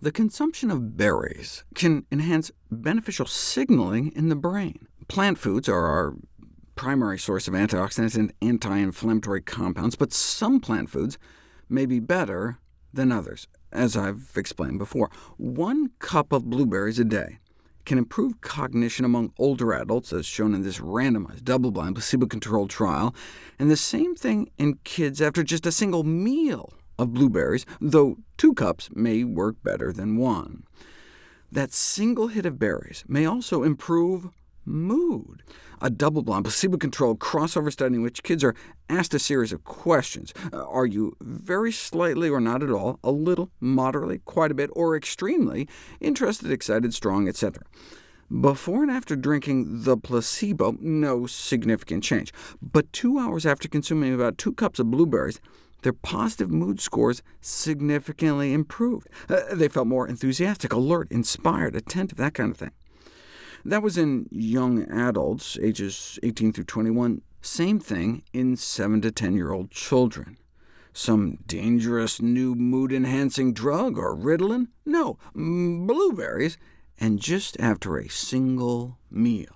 The consumption of berries can enhance beneficial signaling in the brain. Plant foods are our primary source of antioxidants and anti-inflammatory compounds, but some plant foods may be better than others, as I've explained before. One cup of blueberries a day can improve cognition among older adults, as shown in this randomized, double-blind, placebo-controlled trial, and the same thing in kids after just a single meal of blueberries, though two cups may work better than one. That single hit of berries may also improve mood. A double-blind, placebo-controlled crossover study in which kids are asked a series of questions. Uh, are you very slightly or not at all, a little, moderately, quite a bit, or extremely interested, excited, strong, etc.? Before and after drinking the placebo, no significant change. But two hours after consuming about two cups of blueberries, their positive mood scores significantly improved. Uh, they felt more enthusiastic, alert, inspired, attentive, that kind of thing. That was in young adults, ages 18 through 21. Same thing in 7 to 10-year-old children. Some dangerous new mood-enhancing drug, or Ritalin? No, blueberries, and just after a single meal.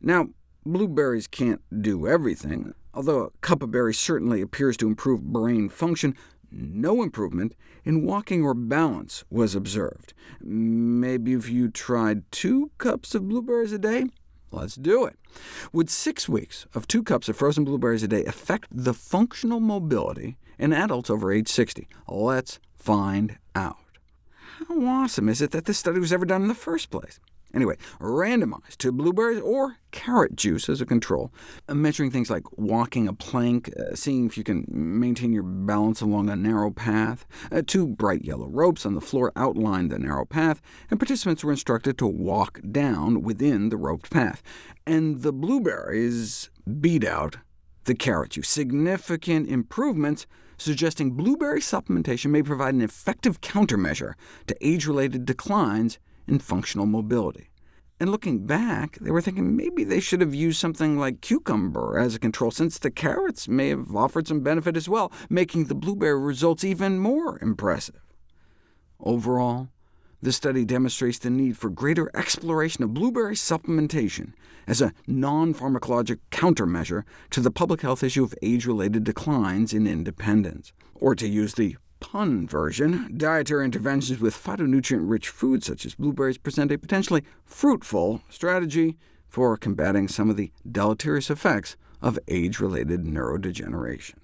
Now, blueberries can't do everything. Although a cup of berries certainly appears to improve brain function, no improvement in walking or balance was observed. Maybe if you tried two cups of blueberries a day? Let's do it. Would six weeks of two cups of frozen blueberries a day affect the functional mobility in adults over age 60? Let's find out. How awesome is it that this study was ever done in the first place? Anyway, randomized to blueberries or carrot juice as a control, uh, measuring things like walking a plank, uh, seeing if you can maintain your balance along a narrow path. Uh, two bright yellow ropes on the floor outlined the narrow path, and participants were instructed to walk down within the roped path. And the blueberries beat out the carrot juice. Significant improvements suggesting blueberry supplementation may provide an effective countermeasure to age-related declines in functional mobility. And looking back, they were thinking maybe they should have used something like cucumber as a control, since the carrots may have offered some benefit as well, making the blueberry results even more impressive. Overall, this study demonstrates the need for greater exploration of blueberry supplementation as a non-pharmacologic countermeasure to the public health issue of age-related declines in independence. Or to use the pun version, dietary interventions with phytonutrient-rich foods such as blueberries present a potentially fruitful strategy for combating some of the deleterious effects of age-related neurodegeneration.